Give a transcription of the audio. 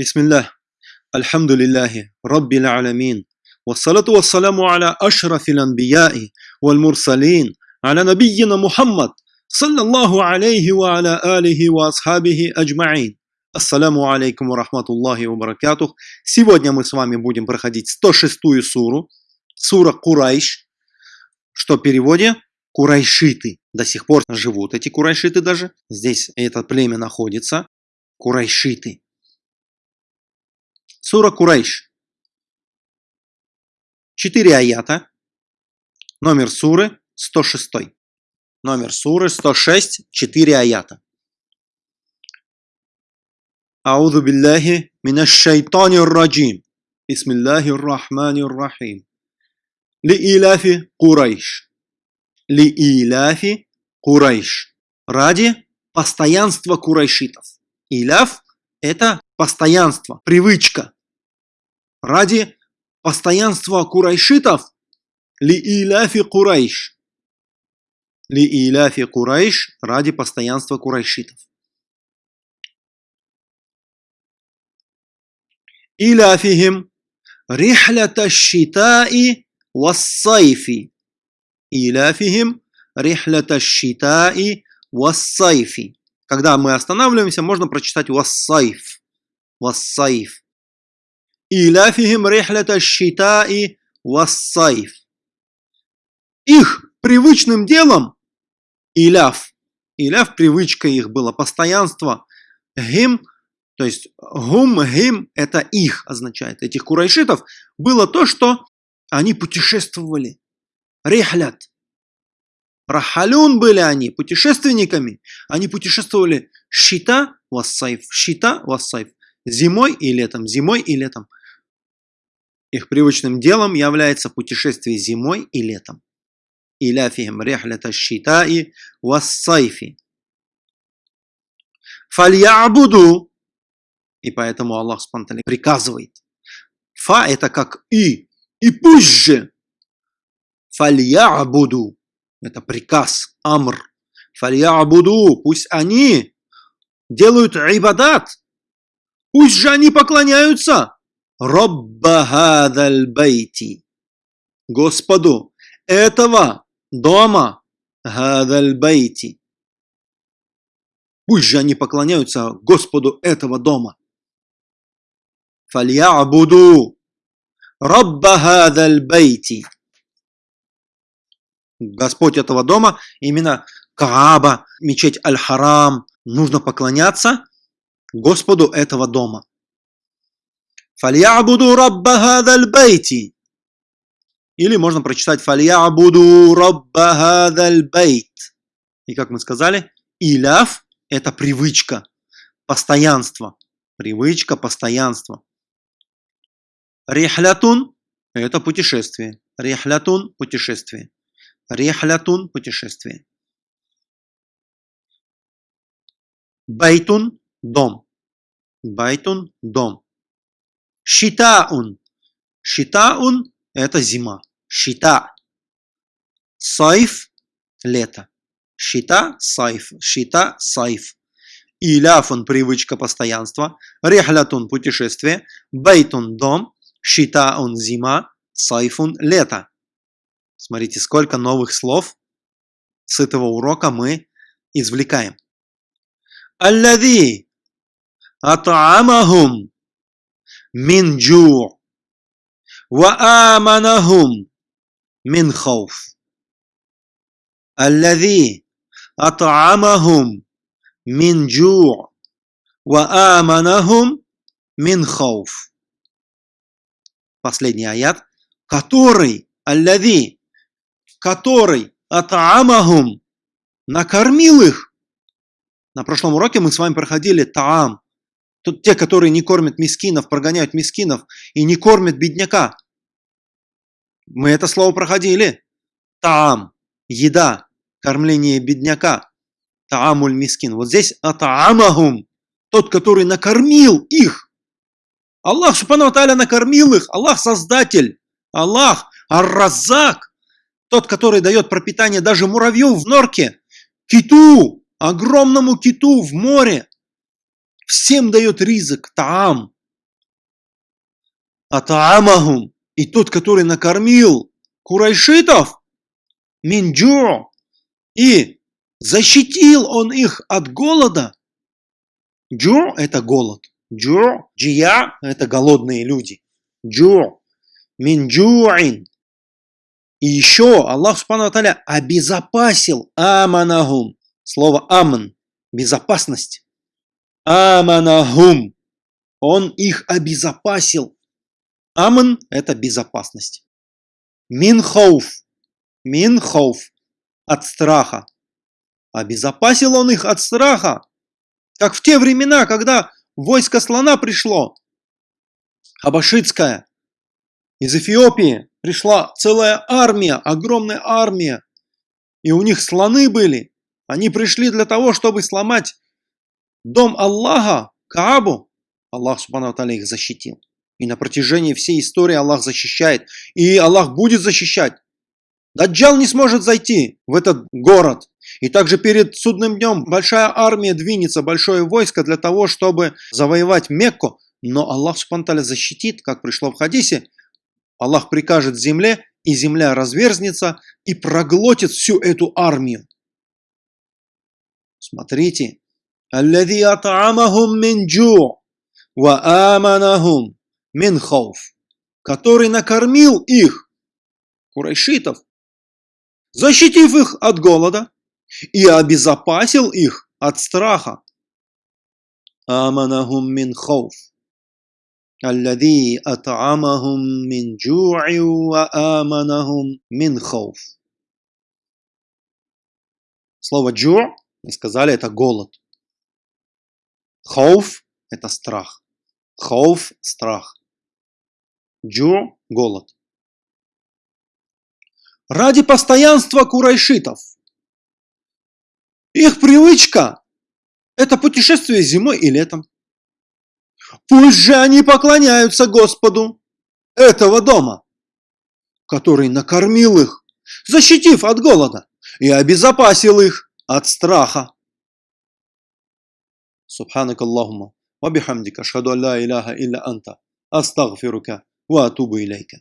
بسم الله الحمد لله رب العالمين والصلاة والسلام على أشرف الأنبياء والمرسلين على نبينا محمد صلى الله عليه وعلى آله وأصحابه أجمعين Ассаламу алейкум ва рахматуллахи ва баракатух. Сегодня мы с вами будем проходить 106-ю суру, сура Курайш, что в переводе Курайшиты. До сих пор живут эти Курайшиты даже. Здесь это племя находится. Курайшиты. Сура Курайш. Четыре аята. Номер суры 106. Номер суры 106, 4 аята. Ауду билляхи минаш шайтани раджим. Бисмиллахи рахмани рахим. Ли иляфи Курайш. Ли иляфи Курайш. Ради постоянства курайшитов. Иляф – это постоянство, привычка, Ради постоянства курайшитов ли иляфи курайш. Ли иляфи курайш ради постоянства курайшитов. Иляфихим рихлята щитаи вассайфи. Иляфихим рихлята щитаи вассайфи. Когда мы останавливаемся, можно прочитать вассайф. Вассайф. Иляфихим рихлята щитаи вассайф. Их привычным делом иляф. Иляф привычка их была, постоянство. Гим, то есть гум, гим, это их означает, этих курайшитов, было то, что они путешествовали. Рихлят. Рахалюн были они, путешественниками. Они путешествовали щита вассайф, щита вассайф. Зимой и летом, зимой и летом. Их привычным делом является путешествие зимой и летом. Иляфихим рихлята щитаи вассайфи. Фальябуду. И поэтому Аллах спонтанно приказывает. Фа это как и. И пусть же. Фальябуду. Это приказ, амр. Фальябуду. Пусть они делают ибадат. Пусть же они поклоняются Робба хадаль бейти. Господу этого дома. Хадаль бейти. Пусть же они поклоняются Господу этого дома. Фальябуду. Робба хадаль бейти. Господь этого дома, именно Кааба, мечеть Аль-Харам, нужно поклоняться Господу этого дома. Фальябуду рабба хадаль бейти. Или можно прочитать Фальябуду рабба хадаль бейт. И как мы сказали, إيلاف – это привычка, постоянство. Привычка, постоянство. رحلةٌ – это путешествие. رحلةٌ – путешествие. رحلةٌ – путешествие. بيتٌ – дом. بيتٌ – дом. شتاءٌ. شتاءٌ – это зима. شتاء. صيف – лето. شتاء – صيف. شتاء – صيف. إيلافٌ – привычка постоянства. رحلةٌ – путешествие. Бейтун – дом. شتاءٌ – зима. صيفٌ – лето. Смотрите, сколько новых слов с этого урока мы извлекаем. الذي أطعمهم من جو, ва аманахум мин хауф. Аллази ат'амахум мин джу, ва аманахум мин хауф. Последний аят, который, аллази, который ат'амахум накормил их. На прошлом уроке мы с вами проходили таам, Тут те, которые не кормят мискинов, прогоняют мискинов и не кормят бедняка. Мы это слово проходили. Таам, еда, кормление бедняка. Таамуль мискин. Вот здесь атаамахум, тот, который накормил их. Аллах Субхану накормил их. Аллах Создатель. Аллах Ар-Раззак. Тот, который дает пропитание даже муравью в норке. Киту, огромному киту в море. Всем дает ризык, таам, атаамахум, и тот, который накормил курайшитов, минджу, и защитил он их от голода. Джу – это голод. Джу, джия – это голодные люди. Джу, минджуин. И еще Аллах Субхану обезопасил аманахум. Слово аман – безопасность. Аманахум. Он их обезопасил. Аман – это безопасность. Минхауф. Минхауф – от страха. Обезопасил он их от страха. Как в те времена, когда войско слона пришло, Абашитское, из Эфиопии пришла целая армия, огромная армия, и у них слоны были. Они пришли для того, чтобы сломать дом Аллаха, Каабу. Аллах Субхану Аталя их защитил. И на протяжении всей истории Аллах защищает. И Аллах будет защищать. Даджал не сможет зайти в этот город. И также перед судным днем большая армия двинется, большое войско для того, чтобы завоевать Мекку. Но Аллах Субхану защитит, как пришло в хадисе. Аллах прикажет земле, и земля разверзнется и проглотит всю эту армию. Смотрите. الذي أطعمهم من جوع وآمنهم من خوف который накормил их, курайшитов, защитив их от голода и обезопасил их от страха. Аманахум мин хауф. الذي أطعمهم من جوع وآمنهم من خوف. Слово джу, мы сказали, это голод. Хауф – это страх. Хауф – страх. Джу – голод. Ради постоянства курайшитов. Их привычка – это путешествие зимой и летом. Пусть же они поклоняются Господу этого дома, который накормил их, защитив от голода и обезопасил их от страха. سبحانك اللهم وبحمدك أشهد أن لا إله إلا أنت أستغفرك وأتوب إليك.